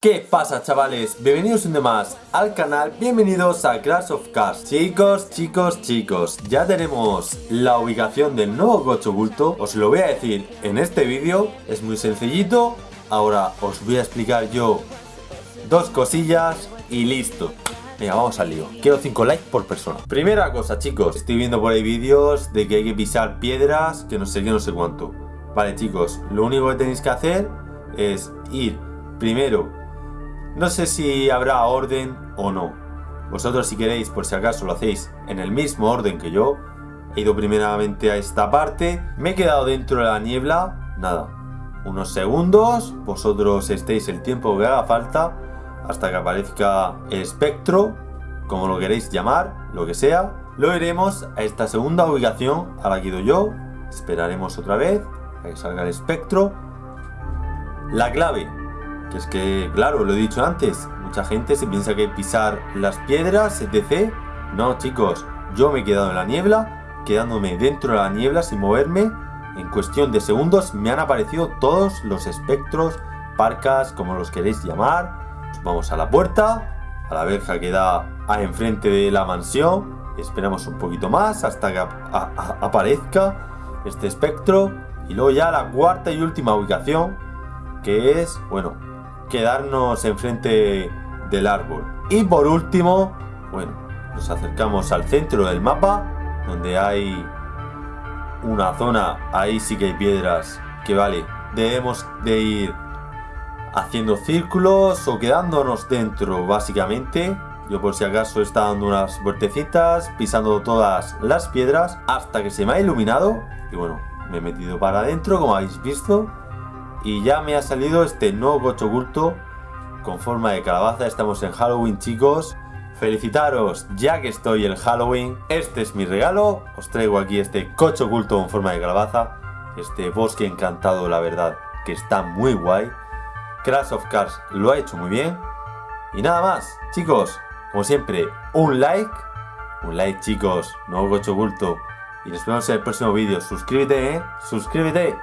¿Qué pasa chavales? Bienvenidos un día más al canal, bienvenidos a Crash of Cars Chicos, chicos, chicos, ya tenemos la ubicación del nuevo coche oculto Os lo voy a decir en este vídeo, es muy sencillito Ahora os voy a explicar yo dos cosillas y listo Venga, vamos al lío. Quiero 5 likes por persona. Primera cosa, chicos. Estoy viendo por ahí vídeos de que hay que pisar piedras, que no sé qué, no sé cuánto. Vale, chicos. Lo único que tenéis que hacer es ir primero no sé si habrá orden o no. Vosotros si queréis, por si acaso lo hacéis en el mismo orden que yo. He ido primeramente a esta parte. Me he quedado dentro de la niebla. Nada. Unos segundos. Vosotros estéis el tiempo que haga falta. Hasta que aparezca el espectro. Como lo queréis llamar. Lo que sea. Lo iremos a esta segunda ubicación a la que ido yo. Esperaremos otra vez. A que salga el espectro. La clave que es que, claro, lo he dicho antes, mucha gente se piensa que pisar las piedras, etc. No, chicos, yo me he quedado en la niebla, quedándome dentro de la niebla sin moverme. En cuestión de segundos me han aparecido todos los espectros, parcas, como los queréis llamar. vamos a la puerta, a la verja que da a enfrente de la mansión. Esperamos un poquito más hasta que aparezca este espectro. Y luego ya la cuarta y última ubicación, que es, bueno, quedarnos enfrente del árbol. Y por último, bueno, nos acercamos al centro del mapa, donde hay una zona, ahí sí que hay piedras, que vale, debemos de ir haciendo círculos o quedándonos dentro, básicamente. Yo por si acaso está dando unas vueltecitas, pisando todas las piedras, hasta que se me ha iluminado. Y bueno, me he metido para adentro, como habéis visto. Y ya me ha salido este nuevo coche oculto con forma de calabaza. Estamos en Halloween, chicos. Felicitaros, ya que estoy en Halloween. Este es mi regalo. Os traigo aquí este coche oculto con forma de calabaza. Este bosque encantado, la verdad, que está muy guay. Crash of Cars lo ha hecho muy bien. Y nada más, chicos, como siempre, un like. Un like, chicos, nuevo coche oculto. Y nos vemos en el próximo vídeo. Suscríbete, ¿eh? Suscríbete.